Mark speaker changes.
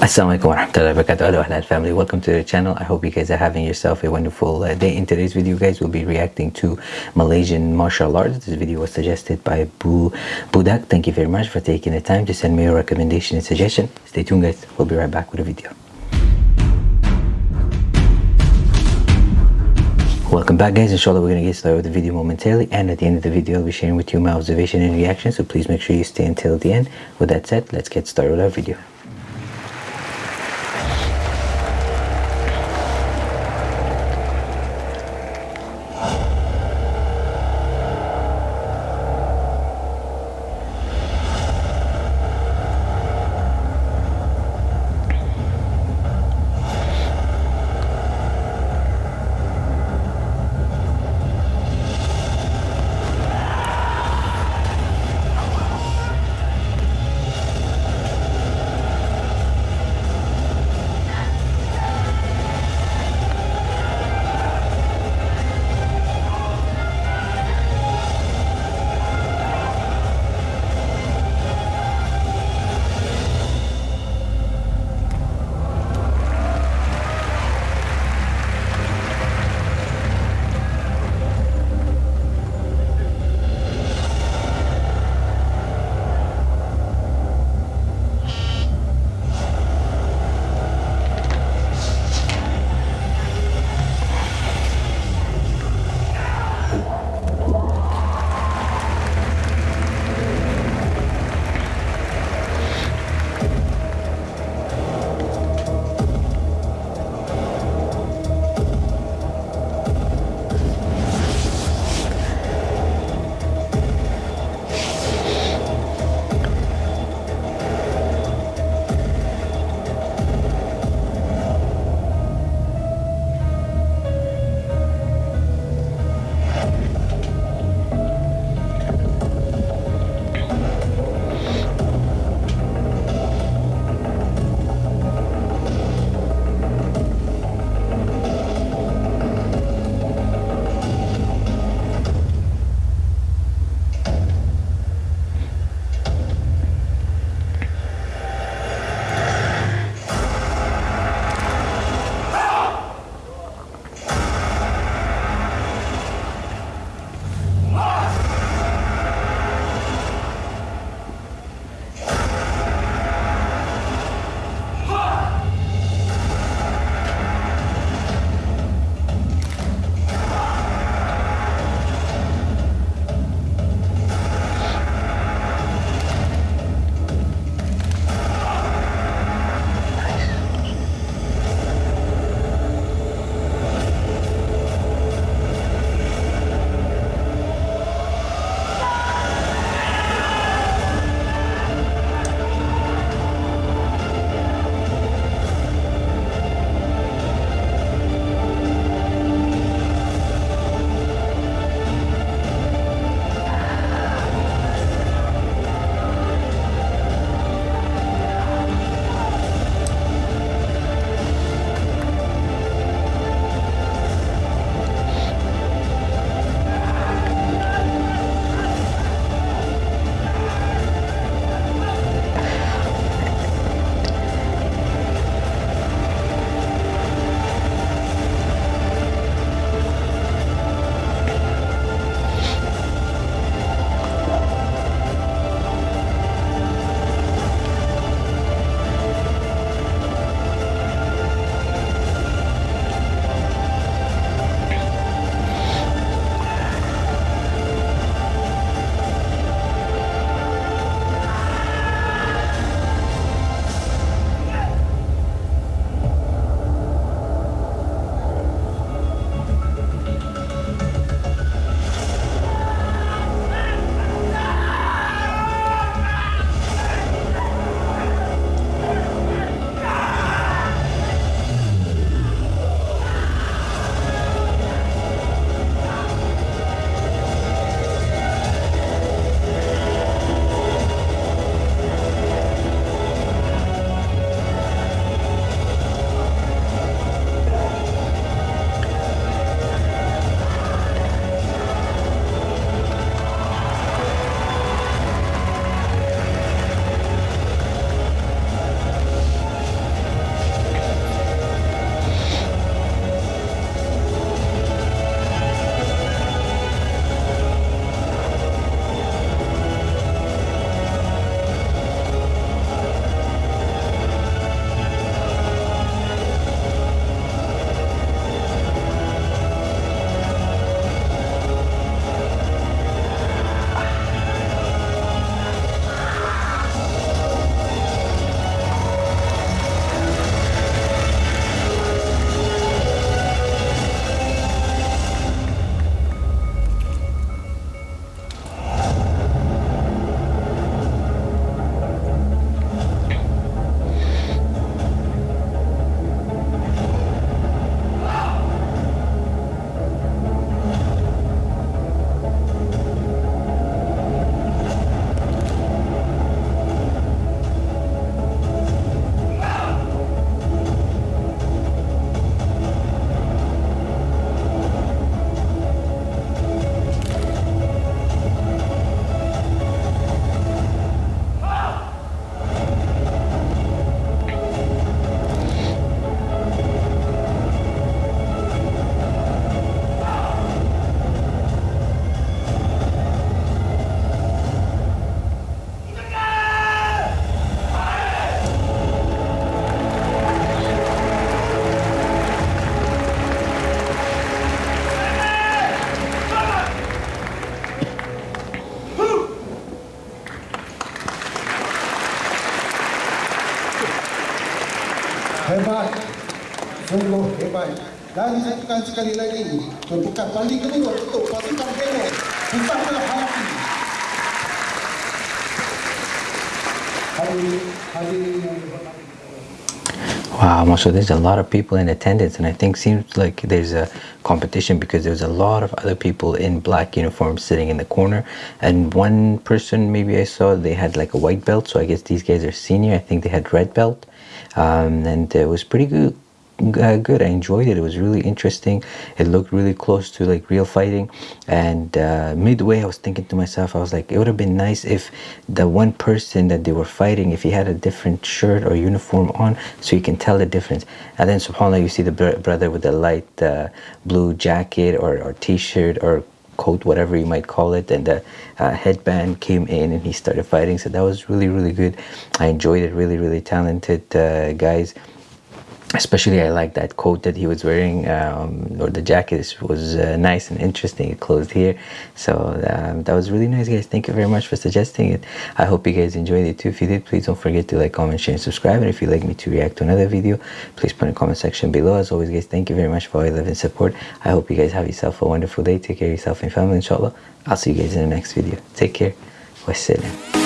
Speaker 1: Assalamualaikum warahmatullahi wabarakatuh. Hello family. Welcome to the channel. I hope you guys are having yourself a wonderful uh, day. In today's video guys we'll be reacting to Malaysian martial arts. This video was suggested by Bu Budak thank you very much for taking the time to send me your recommendation and suggestion. Stay tuned guys. We'll be right back with a video. Welcome back guys, inshallah we're going to get started with the video momentarily. And at the end of the video I'll be sharing with you my observation and reaction. So please make sure you stay until the end. With that said, let's get started with our video.
Speaker 2: Dan sekali lagi. Kedua untuk pasukan.
Speaker 1: Wow, so there's a lot of people in attendance, and I think seems like there's a competition because there's a lot of other people in black uniforms sitting in the corner, and one person maybe I saw they had like a white belt, so I guess these guys are senior. I think they had red belt, um, and it was pretty good uh, good. I enjoyed it. It was really interesting. It looked really close to like real fighting. And uh, midway, I was thinking to myself, I was like, it would have been nice if the one person that they were fighting, if he had a different shirt or uniform on, so you can tell the difference. And then, subhanAllah, you see the br brother with the light uh, blue jacket or, or t-shirt or coat, whatever you might call it, and the uh, headband came in and he started fighting. So that was really, really good. I enjoyed it. Really, really talented uh, guys especially I like that coat that he was wearing um, or the jacket was uh, nice and interesting. It closed here. So um, that was really nice guys. Thank you very much for suggesting it. I hope you guys enjoyed it too. If you did please don't forget to like comment share and subscribe. And if you'd like me to react to another video please put in the comment section below. As always guys thank you very much for all your love and support. I hope you guys have yourself a wonderful day. Take care of yourself and family inshallah. I'll see you guys in the next video. Take care. Wassalam